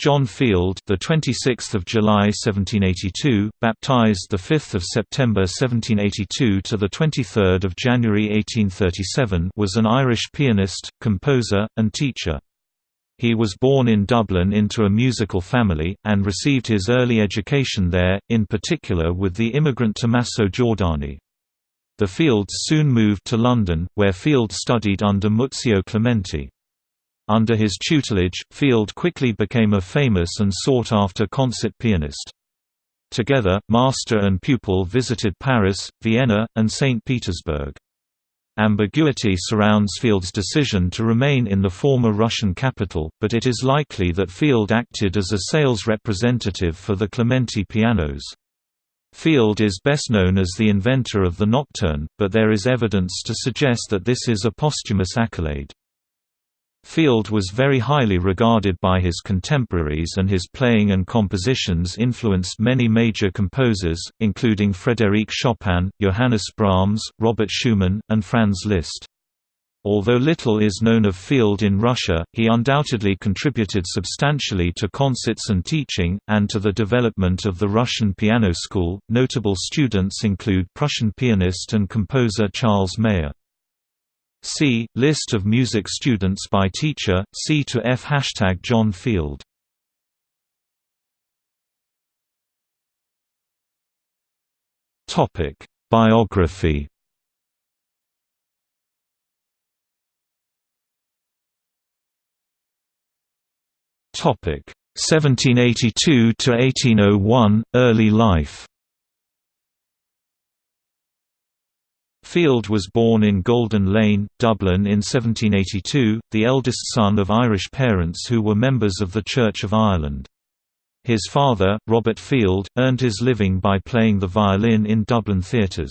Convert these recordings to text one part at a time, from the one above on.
John Field, the 26th of July 1782, baptized the 5th of September 1782 to the 23rd of January 1837, was an Irish pianist, composer, and teacher. He was born in Dublin into a musical family, and received his early education there, in particular with the immigrant Tommaso Giordani. The Fields soon moved to London, where Field studied under Muzio Clementi. Under his tutelage, Field quickly became a famous and sought-after concert pianist. Together, master and pupil visited Paris, Vienna, and St. Petersburg. Ambiguity surrounds Field's decision to remain in the former Russian capital, but it is likely that Field acted as a sales representative for the Clementi pianos. Field is best known as the inventor of the nocturne, but there is evidence to suggest that this is a posthumous accolade. Field was very highly regarded by his contemporaries and his playing and compositions influenced many major composers, including Frédéric Chopin, Johannes Brahms, Robert Schumann, and Franz Liszt. Although little is known of Field in Russia, he undoubtedly contributed substantially to concerts and teaching, and to the development of the Russian piano school. Notable students include Prussian pianist and composer Charles Mayer. See List of music students by teacher. C to F hashtag John Field. Topic Biography. Topic 1782 to 1801 Early life. Field was born in Golden Lane, Dublin in 1782, the eldest son of Irish parents who were members of the Church of Ireland. His father, Robert Field, earned his living by playing the violin in Dublin theatres.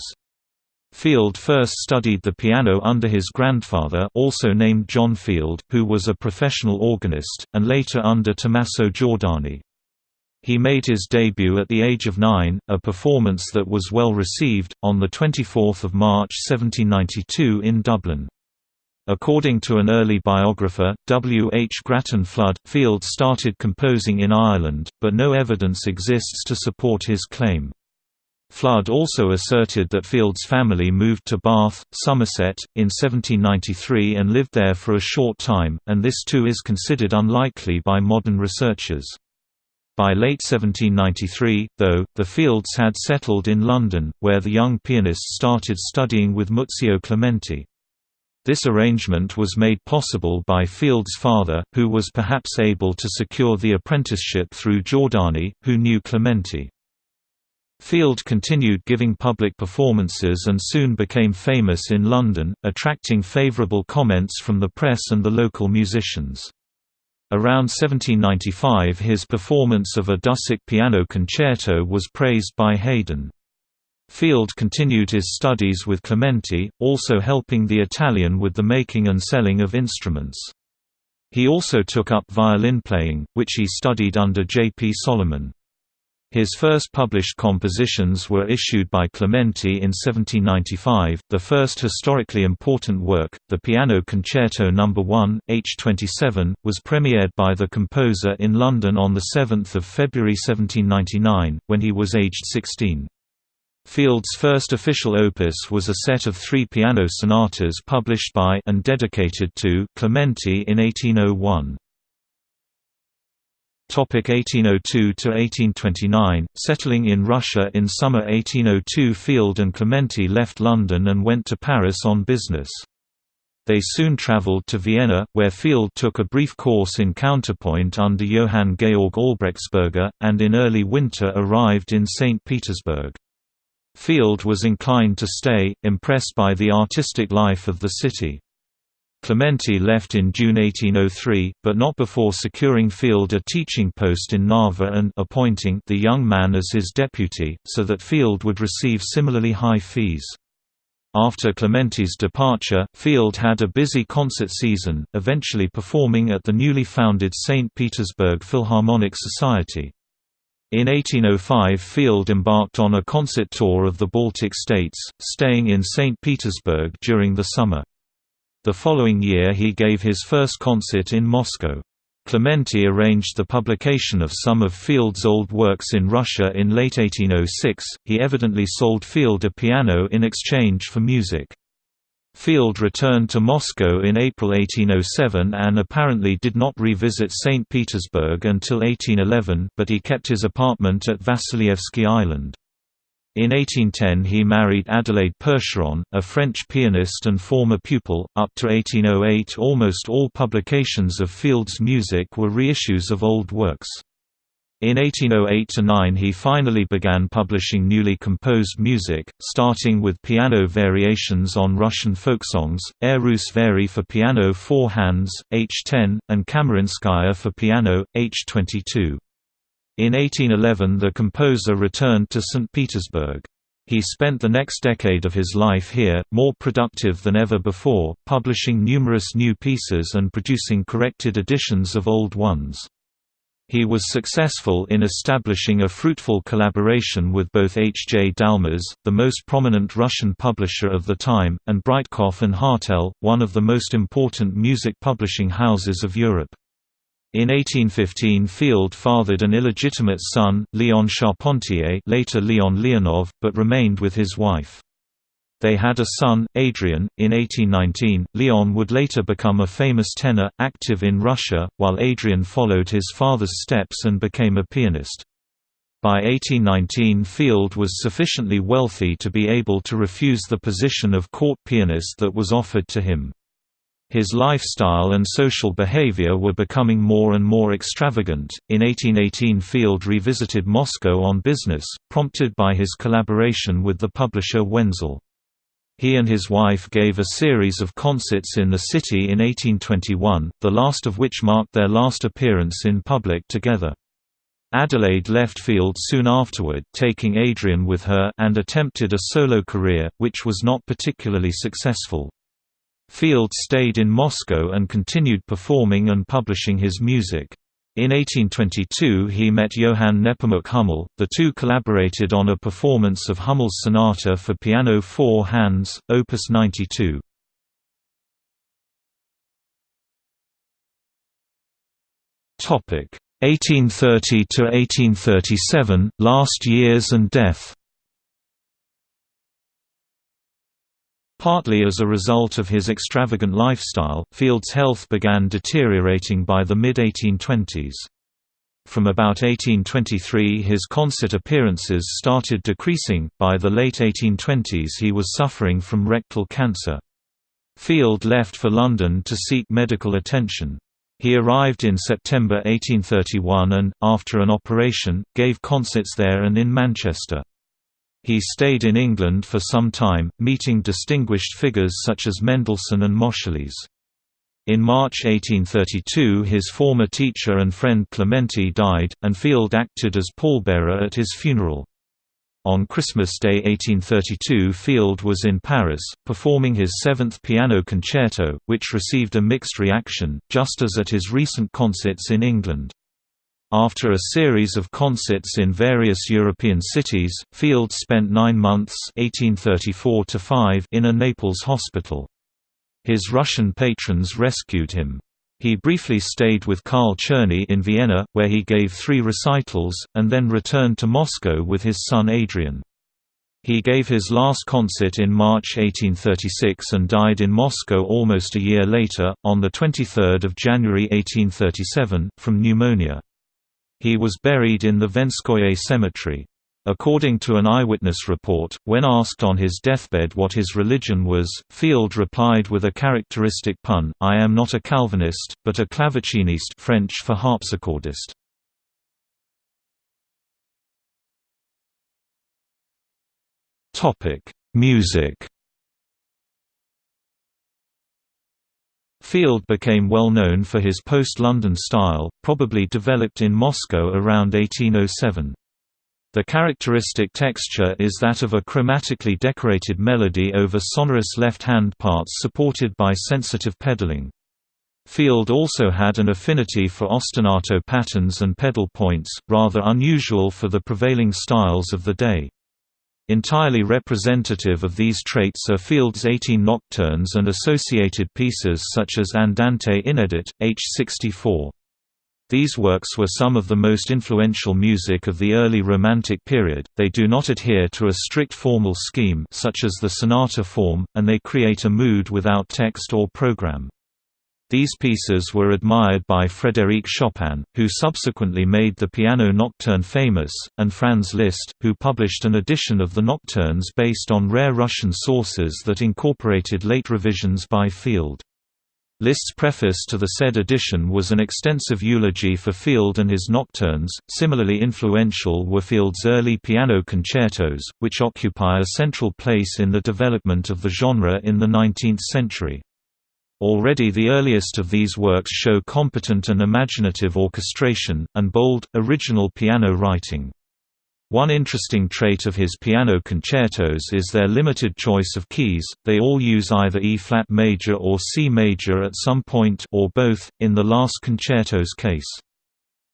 Field first studied the piano under his grandfather also named John Field, who was a professional organist, and later under Tommaso Giordani. He made his debut at the age of nine, a performance that was well received, on 24 March 1792 in Dublin. According to an early biographer, W. H. Grattan Flood, Field started composing in Ireland, but no evidence exists to support his claim. Flood also asserted that Field's family moved to Bath, Somerset, in 1793 and lived there for a short time, and this too is considered unlikely by modern researchers. By late 1793, though, the Fields had settled in London, where the young pianist started studying with Muzio Clementi. This arrangement was made possible by Field's father, who was perhaps able to secure the apprenticeship through Giordani, who knew Clementi. Field continued giving public performances and soon became famous in London, attracting favourable comments from the press and the local musicians. Around 1795 his performance of a Dussek piano concerto was praised by Haydn. Field continued his studies with Clementi, also helping the Italian with the making and selling of instruments. He also took up violin playing, which he studied under J. P. Salomon. His first published compositions were issued by Clementi in 1795. The first historically important work, the Piano Concerto No. 1, H27, was premiered by the composer in London on 7 February 1799, when he was aged 16. Field's first official opus was a set of three piano sonatas published by and dedicated to Clementi in 1801. 1802–1829, settling in Russia in summer 1802 Field and Clementi left London and went to Paris on business. They soon travelled to Vienna, where Field took a brief course in counterpoint under Johann Georg Albrechtsberger, and in early winter arrived in St. Petersburg. Field was inclined to stay, impressed by the artistic life of the city. Clementi left in June 1803, but not before securing Field a teaching post in Narva and appointing the young man as his deputy, so that Field would receive similarly high fees. After Clementi's departure, Field had a busy concert season, eventually performing at the newly founded St. Petersburg Philharmonic Society. In 1805 Field embarked on a concert tour of the Baltic states, staying in St. Petersburg during the summer. The following year he gave his first concert in Moscow. Clementi arranged the publication of some of Field's old works in Russia in late 1806. He evidently sold Field a piano in exchange for music. Field returned to Moscow in April 1807 and apparently did not revisit St. Petersburg until 1811, but he kept his apartment at Vasilievsky Island. In 1810 he married Adelaide Percheron, a French pianist and former pupil. Up to 1808 almost all publications of Field's music were reissues of old works. In 1808–9 he finally began publishing newly composed music, starting with piano variations on Russian folk songs, Air Vari for piano four hands, H10, and Kamarinskaya for piano, H22. In 1811 the composer returned to St. Petersburg. He spent the next decade of his life here, more productive than ever before, publishing numerous new pieces and producing corrected editions of old ones. He was successful in establishing a fruitful collaboration with both H. J. Dalmas, the most prominent Russian publisher of the time, and Breitkopf and Hartel, one of the most important music publishing houses of Europe. In 1815 Field fathered an illegitimate son, Léon Charpentier later Leon Leonov, but remained with his wife. They had a son, Adrian. In 1819, Leon would later become a famous tenor, active in Russia, while Adrian followed his father's steps and became a pianist. By 1819 Field was sufficiently wealthy to be able to refuse the position of court pianist that was offered to him. His lifestyle and social behavior were becoming more and more extravagant. In 1818, Field revisited Moscow on business, prompted by his collaboration with the publisher Wenzel. He and his wife gave a series of concerts in the city in 1821, the last of which marked their last appearance in public together. Adelaide left Field soon afterward, taking Adrian with her and attempted a solo career, which was not particularly successful. Field stayed in Moscow and continued performing and publishing his music. In 1822 he met Johann Nepomuk Hummel, the two collaborated on a performance of Hummel's sonata for piano four hands, opus 92. Topic 1830 to 1837 last years and death Partly as a result of his extravagant lifestyle, Field's health began deteriorating by the mid-1820s. From about 1823 his concert appearances started decreasing, by the late 1820s he was suffering from rectal cancer. Field left for London to seek medical attention. He arrived in September 1831 and, after an operation, gave concerts there and in Manchester. He stayed in England for some time, meeting distinguished figures such as Mendelssohn and Moscheles. In March 1832 his former teacher and friend Clementi died, and Field acted as pallbearer at his funeral. On Christmas Day 1832 Field was in Paris, performing his seventh piano concerto, which received a mixed reaction, just as at his recent concerts in England. After a series of concerts in various European cities, Field spent nine months 1834 in a Naples hospital. His Russian patrons rescued him. He briefly stayed with Karl Czerny in Vienna, where he gave three recitals, and then returned to Moscow with his son Adrian. He gave his last concert in March 1836 and died in Moscow almost a year later, on 23 January 1837, from pneumonia. He was buried in the Vvedenskoye Cemetery. According to an eyewitness report, when asked on his deathbed what his religion was, Field replied with a characteristic pun, I am not a Calvinist, but a claveciniste French for harpsichordist. Music Field became well known for his post-London style, probably developed in Moscow around 1807. The characteristic texture is that of a chromatically decorated melody over sonorous left-hand parts supported by sensitive pedaling. Field also had an affinity for ostinato patterns and pedal points, rather unusual for the prevailing styles of the day. Entirely representative of these traits are Field's 18 nocturnes and associated pieces such as Andante Inedit, H. 64. These works were some of the most influential music of the early Romantic period, they do not adhere to a strict formal scheme such as the sonata form, and they create a mood without text or program. These pieces were admired by Frédéric Chopin, who subsequently made the piano nocturne famous, and Franz Liszt, who published an edition of the nocturnes based on rare Russian sources that incorporated late revisions by Field. Liszt's preface to the said edition was an extensive eulogy for Field and his nocturnes. Similarly influential were Field's early piano concertos, which occupy a central place in the development of the genre in the 19th century. Already the earliest of these works show competent and imaginative orchestration, and bold, original piano writing. One interesting trait of his piano concertos is their limited choice of keys, they all use either E-flat major or C major at some point or both, in the last concerto's case.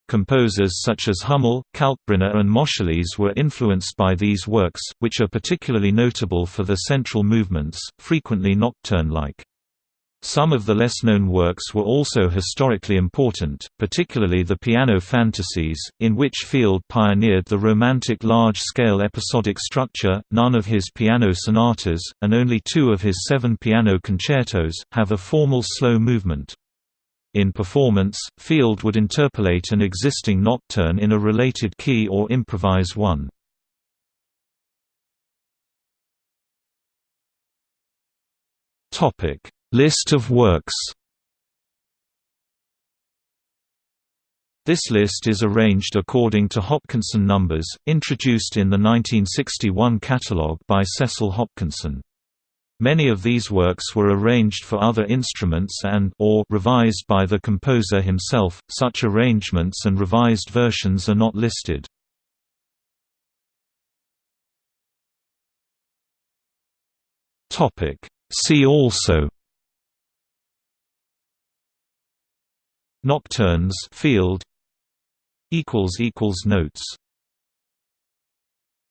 Composers such as Hummel, Kalkbrenner and Moscheles were influenced by these works, which are particularly notable for the central movements, frequently nocturne-like. Some of the less-known works were also historically important, particularly the piano fantasies, in which Field pioneered the romantic large-scale episodic structure. None of his piano sonatas, and only two of his seven piano concertos, have a formal slow movement. In performance, Field would interpolate an existing nocturne in a related key or improvise one. Topic List of works This list is arranged according to Hopkinson numbers, introduced in the 1961 catalogue by Cecil Hopkinson. Many of these works were arranged for other instruments and or revised by the composer himself. Such arrangements and revised versions are not listed. See also Nocturnes field equals equals notes